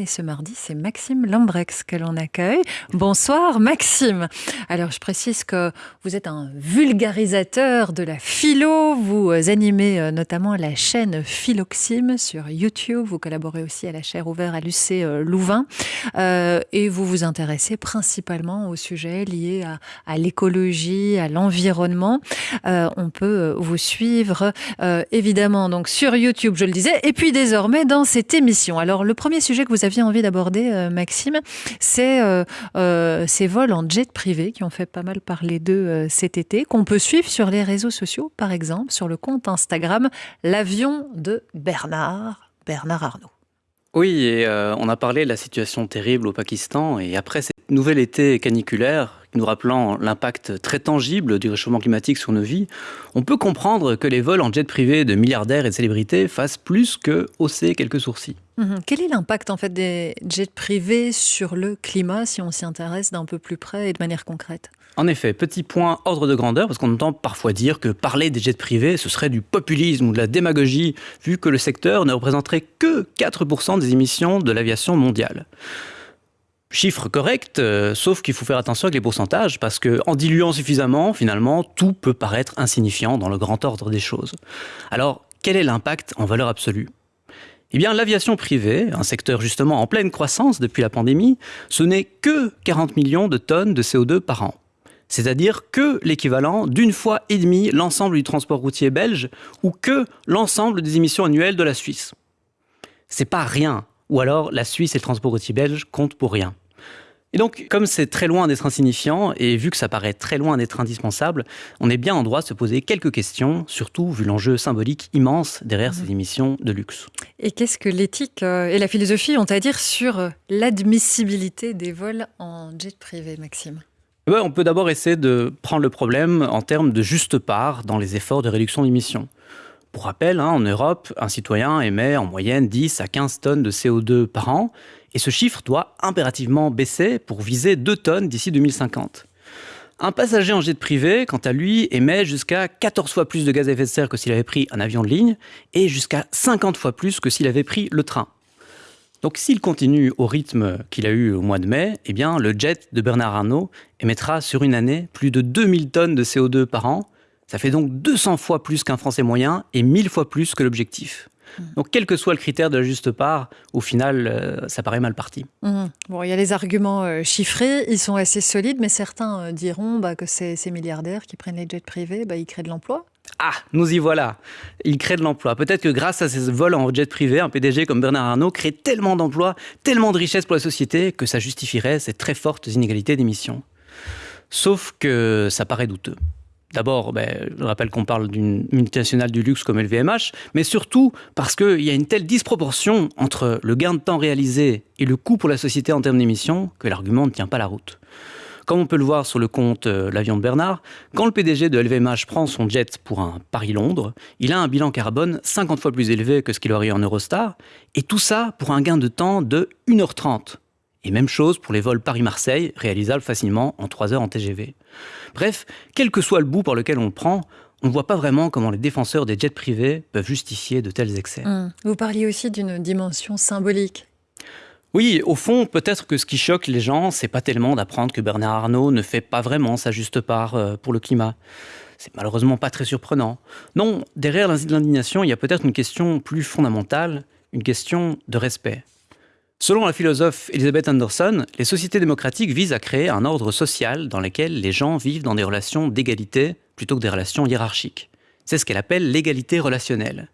et ce mardi, c'est Maxime Lambrex que l'on accueille. Bonsoir Maxime. Alors je précise que vous êtes un vulgarisateur de la philo, vous animez euh, notamment la chaîne Philoxime sur YouTube, vous collaborez aussi à la chaire ouverte à l'UC euh, Louvain euh, et vous vous intéressez principalement aux sujets liés à, l'écologie, à l'environnement. on peut vous suivre évidemment donc sur YouTube, je le disais, et puis désormais dans cette émission. Alors le premier sujet que vous aviez envie d'aborder, euh, Maxime, c'est euh, euh, ces vols en jet privé qui ont fait pas mal parler d'eux cet été, qu'on peut suivre sur les réseaux sociaux, par exemple sur le compte Instagram L'avion de Bernard, Bernard Arnault. Oui, et on a parlé de la situation terrible au Pakistan, et après cette nouvel été caniculaire, nous rappelant l'impact très tangible du réchauffement climatique sur nos vies, on peut comprendre que les vols en jet privé de milliardaires et de célébrités fassent plus que hausser quelques sourcils. Mhm. Quel est l'impact en fait des jets privés sur le climat si on s'y intéresse d'un peu plus près et de manière concrète? En effet, petit point ordre de grandeur, parce qu'on entend parfois dire que parler des jets privés, ce serait du populisme ou de la démagogie, vu que le secteur ne représenterait que 4% des émissions de l'aviation mondiale. Chiffre correct, euh, sauf qu'il faut faire attention avec les pourcentages, parce que en diluant suffisamment, finalement, tout peut paraître insignifiant dans le grand ordre des choses. Alors, quel est l'impact en valeur absolue? Eh bien, l'aviation privée, un secteur justement en pleine croissance depuis la pandémie, ce n'est que 40 millions de tonnes de CO2 par an. C'est-à-dire que l'équivalent d'une fois et demie l'ensemble du transport routier belge ou que l'ensemble des émissions annuelles de la Suisse. C'est pas rien. Ou alors la Suisse et le transport routier belge comptent pour rien. Et donc, comme c'est très loin d'être insignifiant, et vu que ça paraît très loin d'être indispensable, on est bien en droit de se poser quelques questions, surtout vu l'enjeu symbolique immense derrière ces mhm. émissions de luxe. Et qu'est-ce que l'éthique euh, et la philosophie ont à dire sur euh, l'admissibilité des vols en jet privé, Maxime? On peut d'abord essayer de prendre le problème en termes de juste part dans les efforts de réduction d'émissions. Pour rappel, hein, en Europe, un citoyen émet en moyenne 10 à 15 tonnes de CO2 par an, et ce chiffre doit impérativement baisser pour viser 2 tonnes d'ici 2050. Un passager en jet privé, quant à lui, émet jusqu'à 14 fois plus de gaz à effet de serre que s'il avait pris un avion de ligne, et jusqu'à 50 fois plus que s'il avait pris le train. Donc s'il continue au rythme qu'il a eu au mois de mai, eh bien le jet de Bernard Arnault émettra sur une année plus de 2000 tonnes de CO2 par an. Ça fait donc 200 fois plus qu'un Français moyen et 1000 fois plus que l'objectif. Mmh. Donc, quel que soit le critère de la juste part, au final, euh, ça paraît mal parti. Mmh. Bon, il y a les arguments euh, chiffrés, ils sont assez solides, mais certains euh, diront bah, que ces, milliardaires qui prennent les jets privés, bah, ils créent de l'emploi. Ah, nous y voilà. Ils créent de l'emploi. Peut-être que grâce à ces vols en jet privé, un PDG comme Bernard Arnault crée tellement d'emplois, tellement de richesses pour la société que ça justifierait ces très fortes inégalités d'émissions. Sauf que ça paraît douteux. D'abord, ben, je rappelle qu'on parle d'une multinationale du luxe comme LVMH, mais surtout parce qu'il y a une telle disproportion entre le gain de temps réalisé et le coût pour la société en termes d'émissions que l'argument ne tient pas la route. Comme on peut le voir sur le compte euh, L'avion de Bernard, quand le PDG de LVMH prend son jet pour un Paris-Londres, il a un bilan carbone 50 fois plus élevé que ce qu'il aurait eu en Eurostar, et tout ça pour un gain de temps de 1h30. Et même chose pour les vols Paris-Marseille, réalisables facilement en 3 heures en TGV. Bref, quel que soit le bout par lequel on le prend, on ne voit pas vraiment comment les défenseurs des jets privés peuvent justifier de tels excès. Hum. Vous parliez aussi d'une dimension symbolique. Oui, au fond, peut-être que ce qui choque les gens, c'est pas tellement d'apprendre que Bernard Arnault ne fait pas vraiment sa juste part euh, pour le climat. C'est malheureusement pas très surprenant. Non, derrière l'indignation, il y a peut-être une question plus fondamentale, une question de respect. Selon la philosophe Elizabeth Anderson, les sociétés démocratiques visent à créer un ordre social dans lequel les gens vivent dans des relations d'égalité plutôt que des relations hiérarchiques. C'est ce qu'elle appelle l'égalité relationnelle.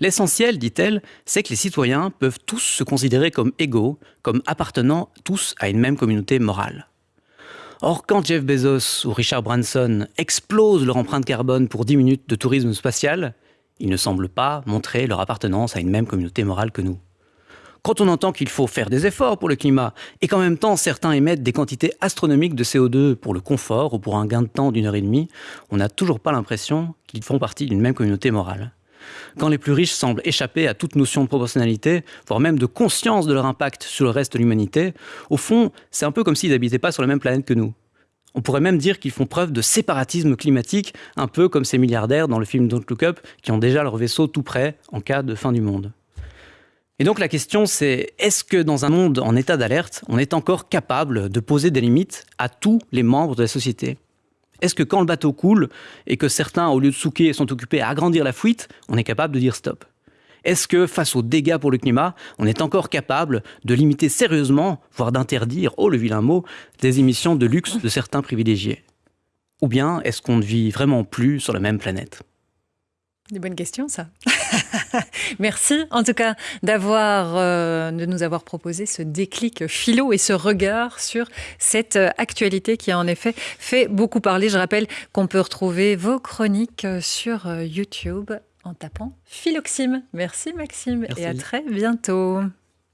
L'essentiel, dit-elle, c'est que les citoyens peuvent tous se considérer comme égaux, comme appartenant tous à une même communauté morale. Or, quand Jeff Bezos ou Richard Branson explosent leur empreinte carbone pour 10 minutes de tourisme spatial, ils ne semblent pas montrer leur appartenance à une même communauté morale que nous. Quand on entend qu'il faut faire des efforts pour le climat et qu'en même temps certains émettent des quantités astronomiques de CO2 pour le confort ou pour un gain de temps d'une heure et demie, on n'a toujours pas l'impression qu'ils font partie d'une même communauté morale. Quand les plus riches semblent échapper à toute notion de proportionnalité, voire même de conscience de leur impact sur le reste de l'humanité, au fond, c'est un peu comme s'ils n'habitaient pas sur la même planète que nous. On pourrait même dire qu'ils font preuve de séparatisme climatique, un peu comme ces milliardaires dans le film Don't Look Up qui ont déjà leur vaisseau tout prêt en cas de fin du monde. Et donc la question c'est, est-ce que dans un monde en état d'alerte, on est encore capable de poser des limites à tous les membres de la société? Est-ce que quand le bateau coule et que certains, au lieu de souquer, sont occupés à agrandir la fuite, on est capable de dire stop? Est-ce que face aux dégâts pour le climat, on est encore capable de limiter sérieusement, voire d'interdire, oh le vilain mot, des émissions de luxe de certains privilégiés? Ou bien est-ce qu'on ne vit vraiment plus sur la même planète? Des bonnes questions, ça. Merci, en tout cas, d'avoir, euh, de nous avoir proposé ce déclic philo et ce regard sur cette euh, actualité qui a en effet fait beaucoup parler. Je rappelle qu'on peut retrouver vos chroniques euh, sur YouTube en tapant Philoxime. Merci Maxime et à très bientôt.